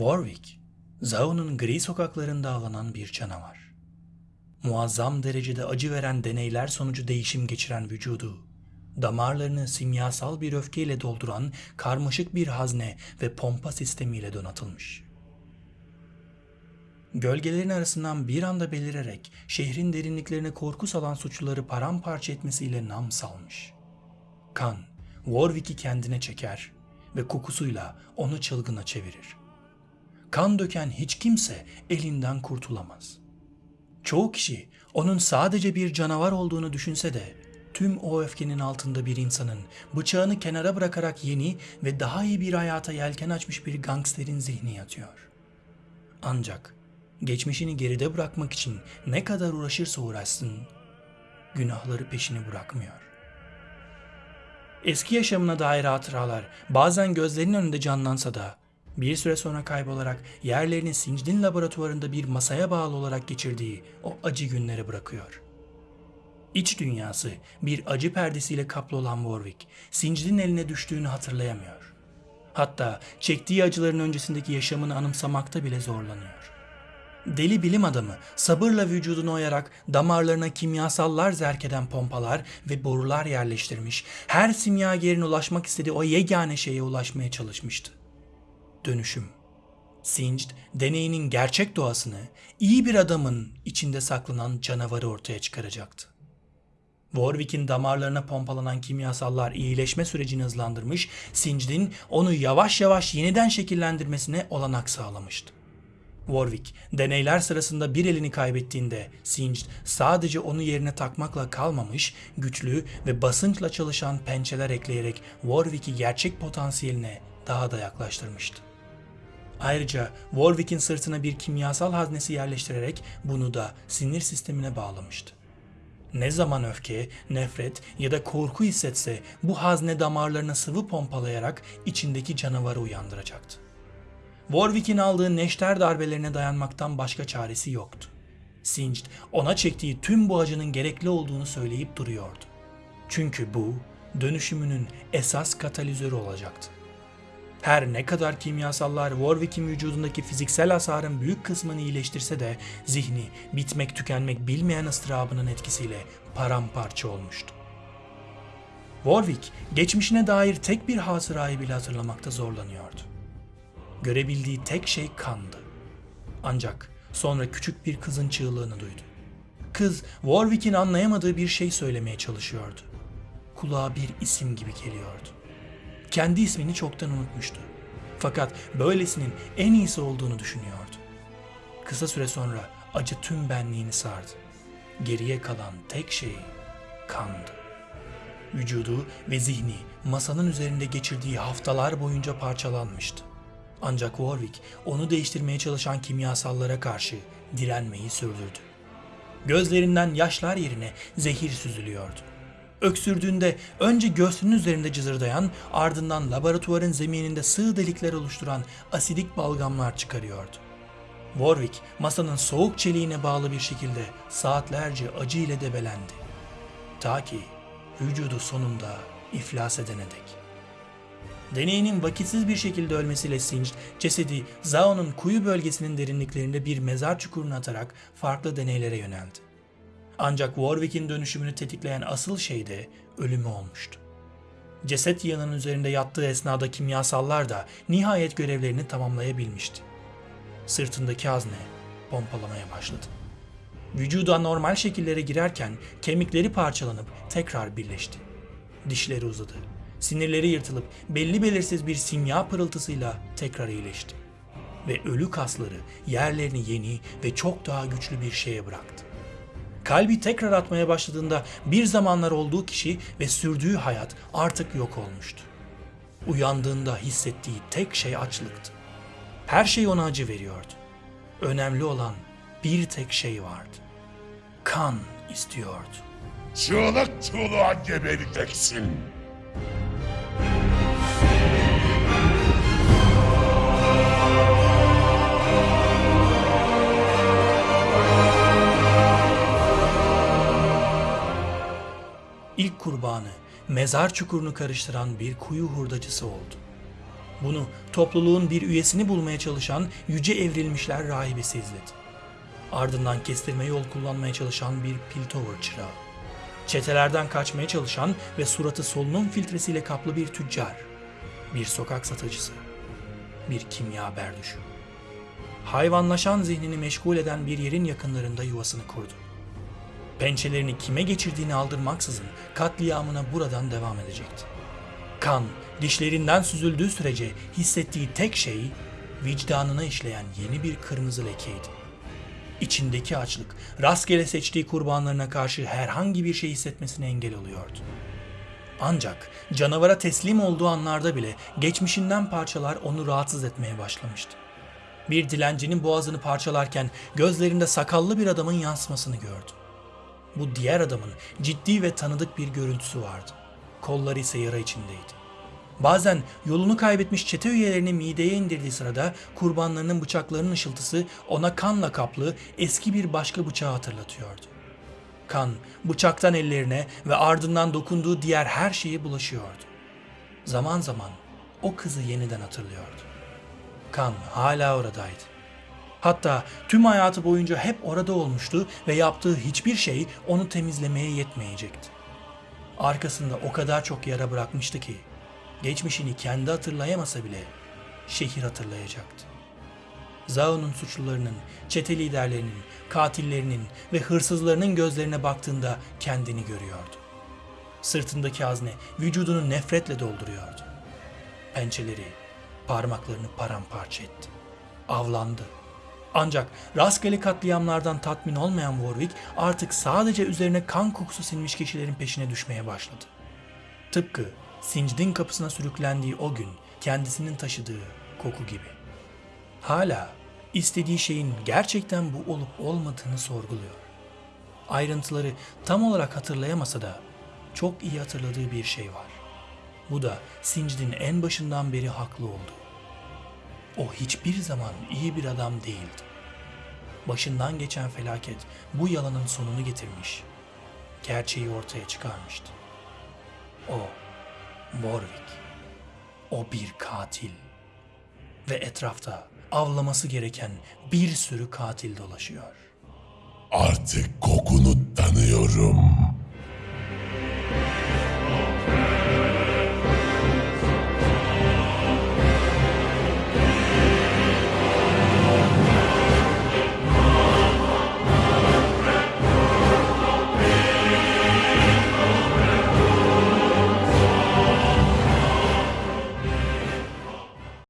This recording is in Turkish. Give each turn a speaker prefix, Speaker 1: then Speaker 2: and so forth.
Speaker 1: Warwick, Zaun'un gri sokaklarında avlanan bir canavar. Muazzam derecede acı veren deneyler sonucu değişim geçiren vücudu, damarlarını simyasal bir öfkeyle dolduran karmaşık bir hazne ve pompa sistemiyle donatılmış. Gölgelerin arasından bir anda belirerek şehrin derinliklerine korku salan suçluları paramparça etmesiyle nam salmış. Kan, Warwick'i kendine çeker ve kokusuyla onu çılgına çevirir. Kan döken hiç kimse elinden kurtulamaz. Çoğu kişi onun sadece bir canavar olduğunu düşünse de tüm o öfkenin altında bir insanın bıçağını kenara bırakarak yeni ve daha iyi bir hayata yelken açmış bir gangsterin zihni yatıyor. Ancak geçmişini geride bırakmak için ne kadar uğraşırsa uğraşsın, günahları peşini bırakmıyor. Eski yaşamına dair hatıralar bazen gözlerinin önünde canlansa da bir süre sonra kaybolarak yerlerini Sincdin laboratuvarında bir masaya bağlı olarak geçirdiği o acı günleri bırakıyor. İç dünyası bir acı perdesiyle kaplı olan Warwick, Sincdin eline düştüğünü hatırlayamıyor. Hatta çektiği acıların öncesindeki yaşamını anımsamakta bile zorlanıyor. Deli bilim adamı sabırla vücudunu oyarak damarlarına kimyasallar zerk eden pompalar ve borular yerleştirmiş, her simyagerin ulaşmak istediği o yegane şeye ulaşmaya çalışmıştı. Dönüşüm. Singed, deneyinin gerçek doğasını, iyi bir adamın içinde saklanan canavarı ortaya çıkaracaktı. Warwick'in damarlarına pompalanan kimyasallar iyileşme sürecini hızlandırmış, Singed'in onu yavaş yavaş yeniden şekillendirmesine olanak sağlamıştı. Warwick, deneyler sırasında bir elini kaybettiğinde Singed sadece onu yerine takmakla kalmamış, güçlü ve basınçla çalışan pençeler ekleyerek Warwick'i gerçek potansiyeline daha da yaklaştırmıştı. Ayrıca Warwick'in sırtına bir kimyasal haznesi yerleştirerek bunu da sinir sistemine bağlamıştı. Ne zaman öfke, nefret ya da korku hissetse bu hazne damarlarına sıvı pompalayarak içindeki canavarı uyandıracaktı. Warwick'in aldığı neşter darbelerine dayanmaktan başka çaresi yoktu. Singed ona çektiği tüm bu acının gerekli olduğunu söyleyip duruyordu. Çünkü bu dönüşümünün esas katalizörü olacaktı. Her ne kadar kimyasallar Warwick'in vücudundaki fiziksel hasarın büyük kısmını iyileştirse de zihni bitmek tükenmek bilmeyen ıstırabının etkisiyle paramparça olmuştu. Warwick geçmişine dair tek bir hatırayı bile hatırlamakta zorlanıyordu. Görebildiği tek şey kandı. Ancak sonra küçük bir kızın çığlığını duydu. Kız Warwick'in anlayamadığı bir şey söylemeye çalışıyordu. Kulağa bir isim gibi geliyordu. Kendi ismini çoktan unutmuştu. Fakat böylesinin en iyisi olduğunu düşünüyordu. Kısa süre sonra acı tüm benliğini sardı. Geriye kalan tek şey kandı. Vücudu ve zihni masanın üzerinde geçirdiği haftalar boyunca parçalanmıştı. Ancak Warwick onu değiştirmeye çalışan kimyasallara karşı direnmeyi sürdürdü. Gözlerinden yaşlar yerine zehir süzülüyordu. Öksürdüğünde önce göğsünün üzerinde cızırdayan ardından laboratuvarın zemininde sığ delikler oluşturan asidik balgamlar çıkarıyordu. Warwick masanın soğuk çeliğine bağlı bir şekilde saatlerce acı debelendi. Ta ki vücudu sonunda iflas edene dek. Deneyinin vakitsiz bir şekilde ölmesiyle Singed, cesedi Zao'nun kuyu bölgesinin derinliklerinde bir mezar çukuruna atarak farklı deneylere yöneldi. Ancak Warwick'in dönüşümünü tetikleyen asıl şey de ölümü olmuştu. Ceset yığının üzerinde yattığı esnada kimyasallar da nihayet görevlerini tamamlayabilmişti. Sırtındaki hazne pompalamaya başladı. Vücuda normal şekillere girerken kemikleri parçalanıp tekrar birleşti. Dişleri uzadı. Sinirleri yırtılıp belli belirsiz bir simya pırıltısıyla tekrar iyileşti. Ve ölü kasları yerlerini yeni ve çok daha güçlü bir şeye bıraktı. Kalbi tekrar atmaya başladığında bir zamanlar olduğu kişi ve sürdüğü hayat artık yok olmuştu. Uyandığında hissettiği tek şey açlıktı. Her şey ona acı veriyordu. Önemli olan bir tek şey vardı. Kan istiyordu.
Speaker 2: Çığlık çığlığa gebereceksin.
Speaker 1: Mezar çukurunu karıştıran bir kuyu hurdacısı oldu. Bunu topluluğun bir üyesini bulmaya çalışan yüce evrilmişler rahibesi izledi. Ardından kestirme yol kullanmaya çalışan bir Piltover çırağı. Çetelerden kaçmaya çalışan ve suratı solunum filtresiyle kaplı bir tüccar. Bir sokak satıcısı. Bir kimya berduşu. Hayvanlaşan zihnini meşgul eden bir yerin yakınlarında yuvasını kurdu. Pençelerini kime geçirdiğini aldırmaksızın katliamına buradan devam edecekti. Kan dişlerinden süzüldüğü sürece hissettiği tek şey vicdanına işleyen yeni bir kırmızı lekeydi. İçindeki açlık rastgele seçtiği kurbanlarına karşı herhangi bir şey hissetmesine engel oluyordu. Ancak canavara teslim olduğu anlarda bile geçmişinden parçalar onu rahatsız etmeye başlamıştı. Bir dilencinin boğazını parçalarken gözlerinde sakallı bir adamın yansımasını gördü. Bu diğer adamın ciddi ve tanıdık bir görüntüsü vardı. Kolları ise yara içindeydi. Bazen yolunu kaybetmiş çete üyelerini mideye indirdiği sırada kurbanlarının bıçaklarının ışıltısı ona kanla kaplı eski bir başka bıçağı hatırlatıyordu. Kan bıçaktan ellerine ve ardından dokunduğu diğer her şeye bulaşıyordu. Zaman zaman o kızı yeniden hatırlıyordu. Kan hala oradaydı. Hatta tüm hayatı boyunca hep orada olmuştu ve yaptığı hiçbir şey onu temizlemeye yetmeyecekti. Arkasında o kadar çok yara bırakmıştı ki geçmişini kendi hatırlayamasa bile şehir hatırlayacaktı. Zao'nun suçlularının, çete liderlerinin, katillerinin ve hırsızlarının gözlerine baktığında kendini görüyordu. Sırtındaki hazne vücudunu nefretle dolduruyordu. Pençeleri parmaklarını paramparça etti. Avlandı. Ancak rastgele katliamlardan tatmin olmayan Warwick artık sadece üzerine kan kokusu sinmiş kişilerin peşine düşmeye başladı. Tıpkı Sincd'in kapısına sürüklendiği o gün kendisinin taşıdığı koku gibi. Hala istediği şeyin gerçekten bu olup olmadığını sorguluyor. Ayrıntıları tam olarak hatırlayamasa da çok iyi hatırladığı bir şey var. Bu da Sincd'in en başından beri haklı olduğu. O hiçbir zaman iyi bir adam değildi. Başından geçen felaket bu yalanın sonunu getirmiş. Gerçeği ortaya çıkarmıştı. O, Warwick. O bir katil. Ve etrafta avlaması gereken bir sürü katil dolaşıyor.
Speaker 2: Artık kokunu tanıyorum.